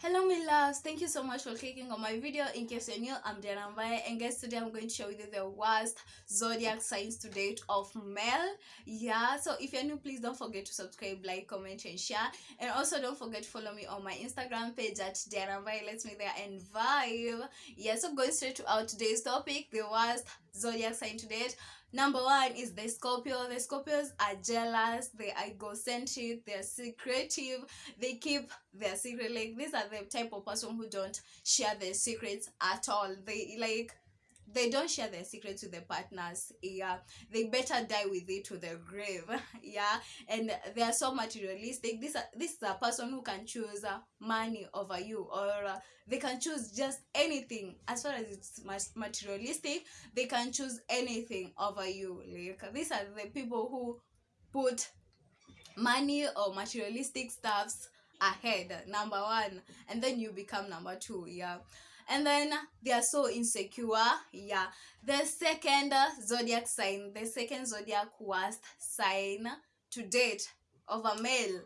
Hello my loves, thank you so much for clicking on my video. In case you're new, I'm Diana Mbaye and guys today I'm going to share with you the worst zodiac signs to date of male. Yeah, so if you're new, please don't forget to subscribe, like, comment and share. And also don't forget to follow me on my Instagram page at Diana Mbaye. Let's meet there and vibe. Yeah, so going straight to our today's topic, the worst zodiac sign to date. Number one is the Scorpio. The Scorpios are jealous, they are egocentric, they're secretive, they keep their secret. Like these are the type of person who don't share their secrets at all. They like they don't share their secrets with their partners yeah. They better die with it to their grave yeah. And they are so materialistic this this is a person who can choose uh, money over you or uh, they can choose just anything. As far as it's materialistic they can choose anything over you. Like these are the people who put money or materialistic stuffs ahead number one and then you become number two yeah. And then they are so insecure yeah. The second zodiac sign the second zodiac worst sign to date of a male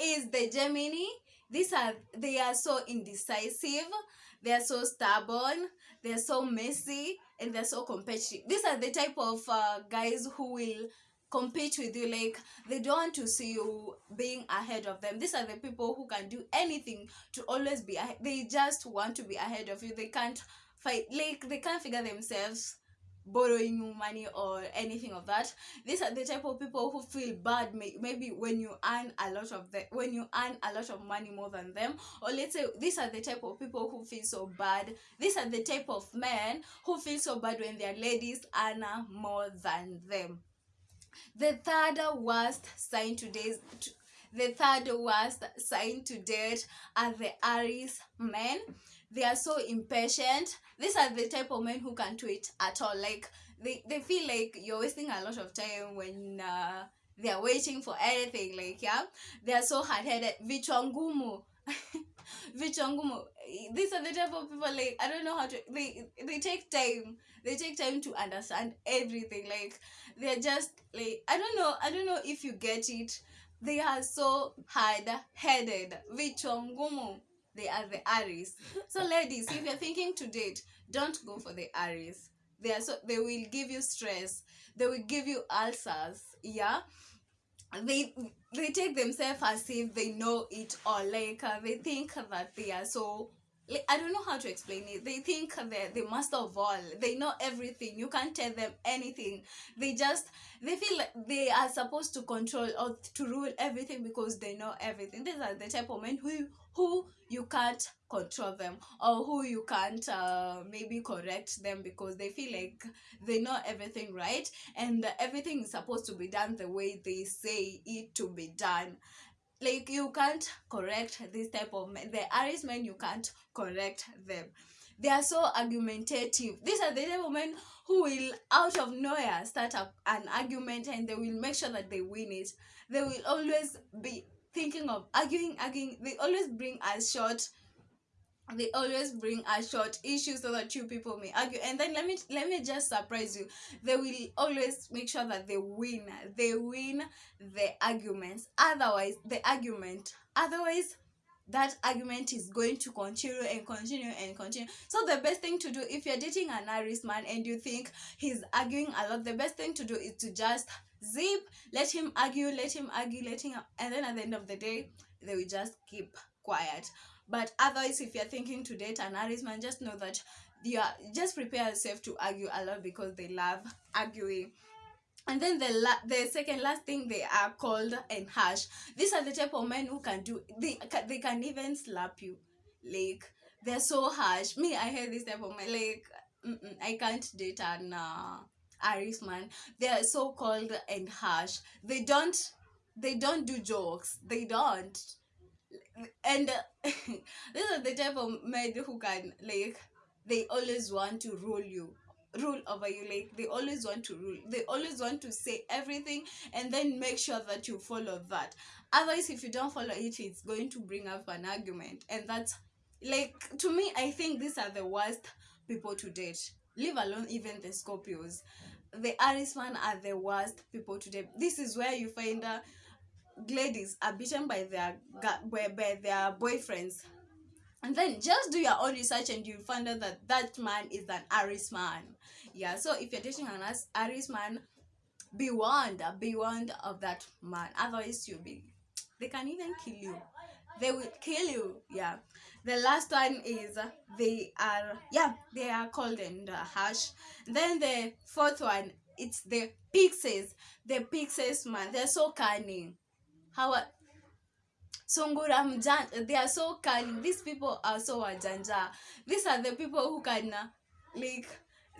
is the gemini. These are they are so indecisive they are so stubborn they are so messy and they're so competitive. These are the type of uh, guys who will compete with you like they don't want to see you being ahead of them. These are the people who can do anything to always be they just want to be ahead of you. They can't fight like they can't figure themselves borrowing you money or anything of that. These are the type of people who feel bad may, maybe when you earn a lot of the when you earn a lot of money more than them. Or let's say these are the type of people who feel so bad. These are the type of men who feel so bad when their ladies earn more than them the third worst sign today the third worst sign to date are the Aries men. They are so impatient. These are the type of men who can't wait at all. Like they, they feel like you're wasting a lot of time when uh, they are waiting for anything. Like yeah, they are so hard headed. Vichwa vichwa these are the type of people like i don't know how to they they take time. They take time to understand everything. Like they're just like i don't know i don't know if you get it. They are so hard-headed. Vichwa they are the aries. So ladies if you're thinking to date don't go for the aries. They are so they will give you stress. They will give you ulcers yeah they they take themselves as if they know it all. Like uh, they think that they are so like, I don't know how to explain it. They think they're the master of all. They know everything. You can't tell them anything. They just they feel like they are supposed to control or to rule everything because they know everything. These are the type of men who who you can't control them or who you can't uh, maybe correct them because they feel like they know everything right and everything is supposed to be done the way they say it to be done like you can't correct this type of men the aries men you can't correct them. They are so argumentative. These are the type of men who will out of nowhere start up an argument and they will make sure that they win it. They will always be thinking of arguing arguing. They always bring a short they always bring a short issue so that two people may argue. And then let me let me just surprise you. They will always make sure that they win. They win the arguments. Otherwise the argument otherwise that argument is going to continue and continue and continue. So the best thing to do if you're dating an Aries man and you think he's arguing a lot the best thing to do is to just zip let him argue let him argue let him and then at the end of the day they will just keep quiet but otherwise if you're thinking to date an Aries man just know that you are just prepare yourself to argue a lot because they love arguing. And then the la the second last thing they are cold and harsh. These are the type of men who can do they they can even slap you. Like they're so harsh. Me i hate this type of men like i can't date an uh, Aries man they are so cold and harsh. They don't they don't do jokes. They don't and uh, these are the type of men who can like they always want to rule you rule over you like they always want to rule they always want to say everything and then make sure that you follow that. Otherwise if you don't follow it it's going to bring up an argument and that's like to me i think these are the worst people to date. Leave alone even the scorpios. The aries man are the worst people to date. This is where you find uh, ladies are beaten by their by, by their boyfriends. And then just do your own research and you'll find out that that man is an aries man. Yeah so if you're dating an aries man be warned be warned of that man. Otherwise you'll be they can even kill you. They will kill you yeah. The last one is uh, they are yeah they are cold and the hash then the fourth one it's the pixies. The pixies man they're so cunning how are- sungura mjanja they are so cunning these people are so wajanja. These are the people who can uh, like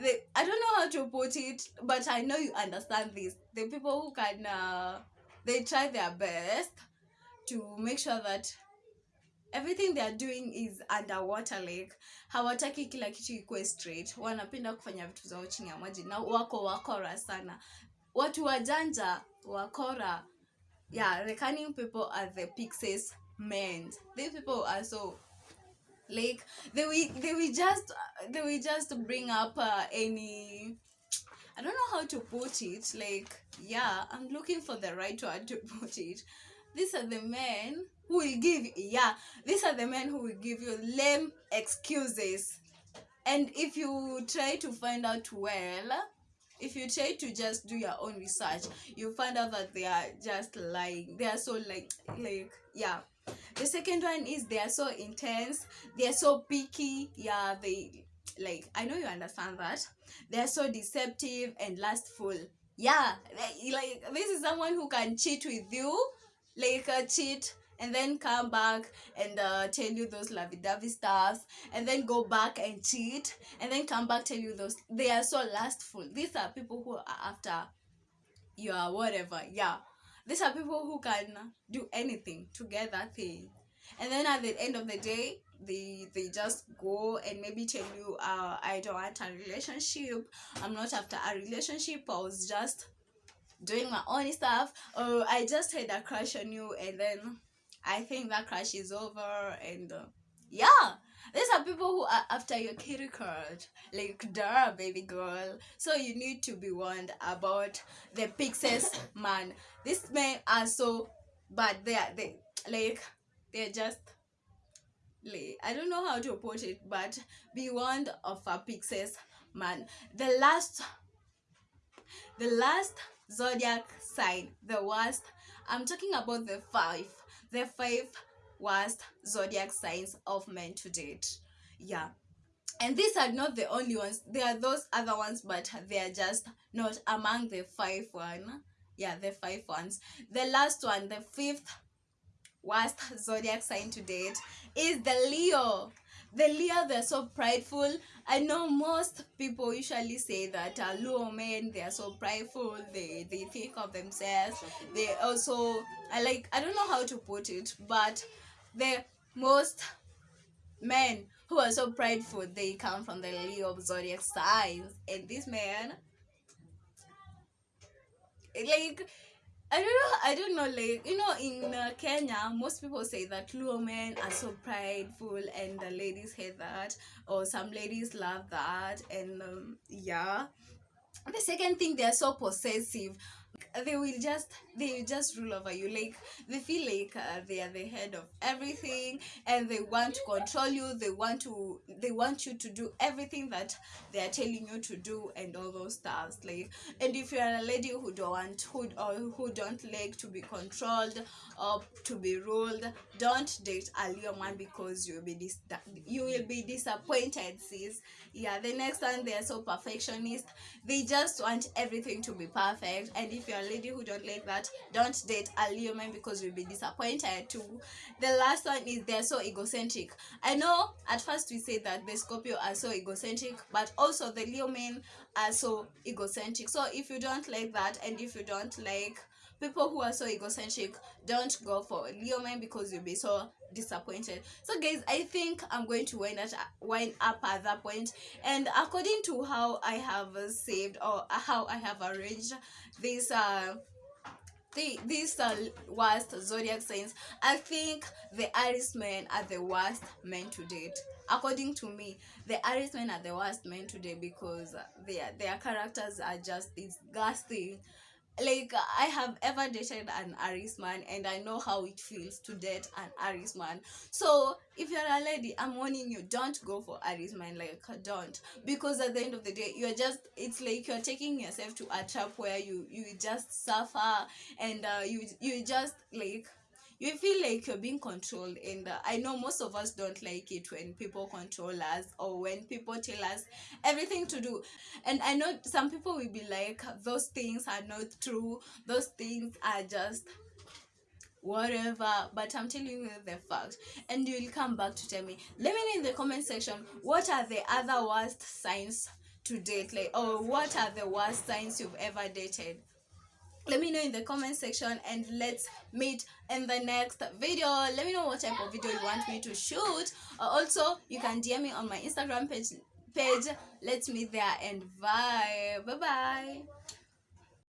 they i don't know how to put it but i know you understand this. The people who can uh, they try their best to make sure that everything they are doing is underwater like hawataki kila kitu ikwe straight. Wanapenda kufanya vitu zao chini ya maji. Na wako wakora sana. Watu wajanja wakora yeah the cunning people are the pixies men these people are so like they will they will just they will just bring up uh, any I don't know how to put it. Like, yeah, I'm looking for the right word to put it. These are the men who will give, yeah, these are the men who will give you lame excuses. And if you try to find out well, if you try to just do your own research, you find out that they are just lying. They are so like, like, yeah. The second one is they are so intense. They are so picky. Yeah, they like. I know you understand that they're so deceptive and lustful yeah they- like this is someone who can cheat with you like uh, cheat and then come back and uh, tell you those lovey-dovey stuffs and then go back and cheat and then come back tell you those they are so lustful. These are people who are after your whatever yeah. These are people who can do anything to get that thing. And then at the end of the day they they just go and maybe tell you uh i don't want a relationship. I'm not after a relationship. I was just doing my own stuff. Or i just had a crush on you and then i think that crush is over and uh, yeah. These are people who are after your kitty card like duh baby girl. So you need to be warned about the pixies man. These men are so bad. They are they like they're just like i don't know how to put it but be warned of a pixies man. The last the last zodiac sign the worst i'm talking about the five the five worst zodiac signs of men to date. Yeah. And these are not the only ones. There are those other ones but they are just not among the five one. Yeah the five ones. The last one the fifth worst zodiac sign to date is the leo the leo they're so prideful. I know most people usually say that uh, men they are so prideful. They they think of themselves. They also i like i don't know how to put it but the most men who are so prideful they come from the leo zodiac signs. And this man like I don't know. I don't know. Like you know, in uh, Kenya, most people say that Luo men are so prideful, and the ladies hate that, or some ladies love that, and um, yeah. The second thing, they are so possessive. They will just they will just rule over you. Like they feel like uh, they are the head of everything, and they want to control you. They want to they want you to do everything that they are telling you to do, and all those stuff. Like and if you are a lady who don't want who or who don't like to be controlled or to be ruled don't date a leo man because you'll be dis- you will be disappointed sis yeah the next one they are so perfectionist they just want everything to be perfect and if you're a lady who don't like that don't date a leo man because you'll be disappointed too. The last one is they're so egocentric. I know at first we say that the scorpio are so egocentric but also the leo men are so egocentric. So if you don't like that and if you don't like people who are so egocentric don't go for leo men because you'll be so disappointed. So guys i think i'm going to wind, at, wind up at that point. And according to how i have saved or how i have arranged this uh the, these uh, worst zodiac signs i think the aries men are the worst men to date. According to me the aries men are the worst men to date because their their characters are just disgusting like I have ever dated an Aries man and I know how it feels to date an Aries man. So if you're a lady, I'm warning you, don't go for Aries man. Like don't. Because at the end of the day, you're just it's like you're taking yourself to a trap where you you just suffer and uh, you you just like you feel like you're being controlled and uh, i know most of us don't like it when people control us or when people tell us everything to do. And i know some people will be like those things are not true. Those things are just whatever. But i'm telling you the fact. And you'll come back to tell me. Let me know in the comment section what are the other worst signs to date? Like or what are the worst signs you've ever dated let me know in the comment section and let's meet in the next video. Let me know what type of video you want me to shoot. Uh, also you can dm me on my instagram page page. Let's meet there and bye bye bye